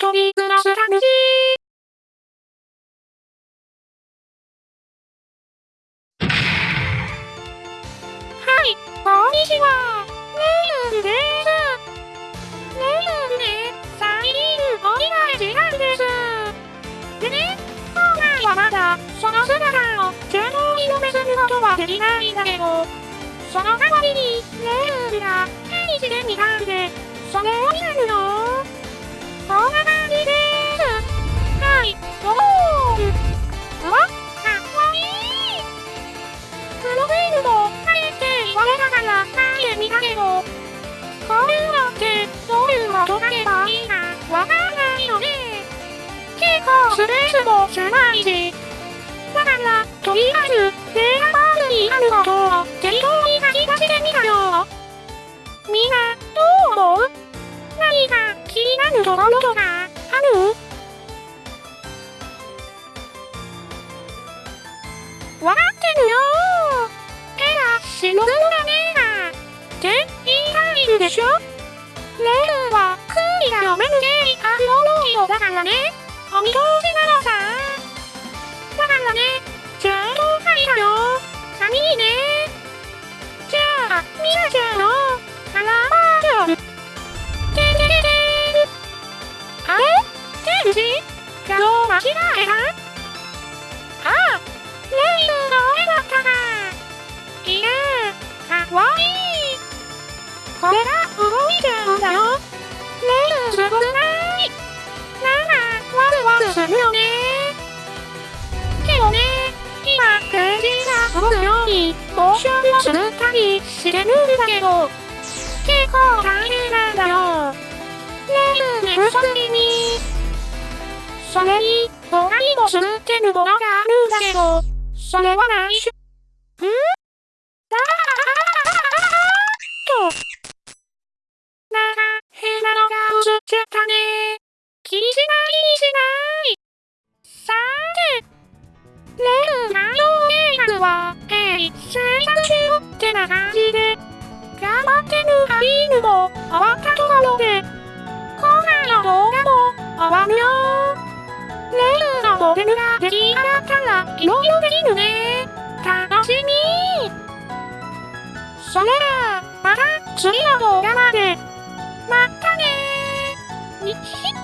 一人暮らす楽しい。はい、こんにちは。レイルです。レイルで最近お願いしたんです。でね、今回はまだその姿を正当に読めすることはできない。んだけど、その代わりにレイルが手にしてみたんで、それを見るの。こんな感こういうのってどういうこと書けばいいかわかんないよね。結構スペースも狭いし。だから、とりあえず、データバースにあることを適当に書き出してみたよ。みんな、どう思う何か気になるところとかあるわかってるよ手が死ぬのだねでしょ？レールは空気が読めるゲイアフロロイドだからね。お見通しなのさ。だからねちゃんと書いたよ紙にね。じゃあみなちゃんのカラーバージョン。ててててあれ？天使画像間違えた？ああレイルのこれが動いちゃうんだよ。レイルすごくない。なんかワルワルするよね。けどね今ページが動くようにモーションをするたりしてるんだけど結構大変なんだよ。レイル寝不足気にそれに他にもするってるものがあるんだけどそれは内緒ん鋭意制作中ってな感じで頑張ってるアリーヌも終わったところで今回の動画も終わるよレールのモデルが出来上がったらいろいろできるね。楽しみ。それらまた次の動画まで。またねー。